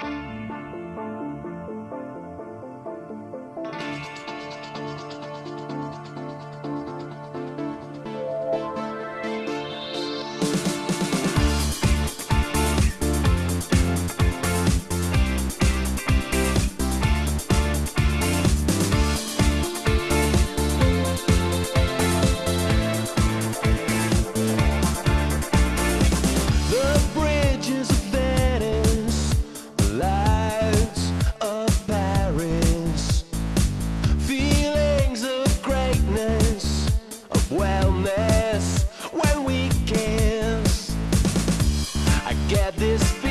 Bye. get this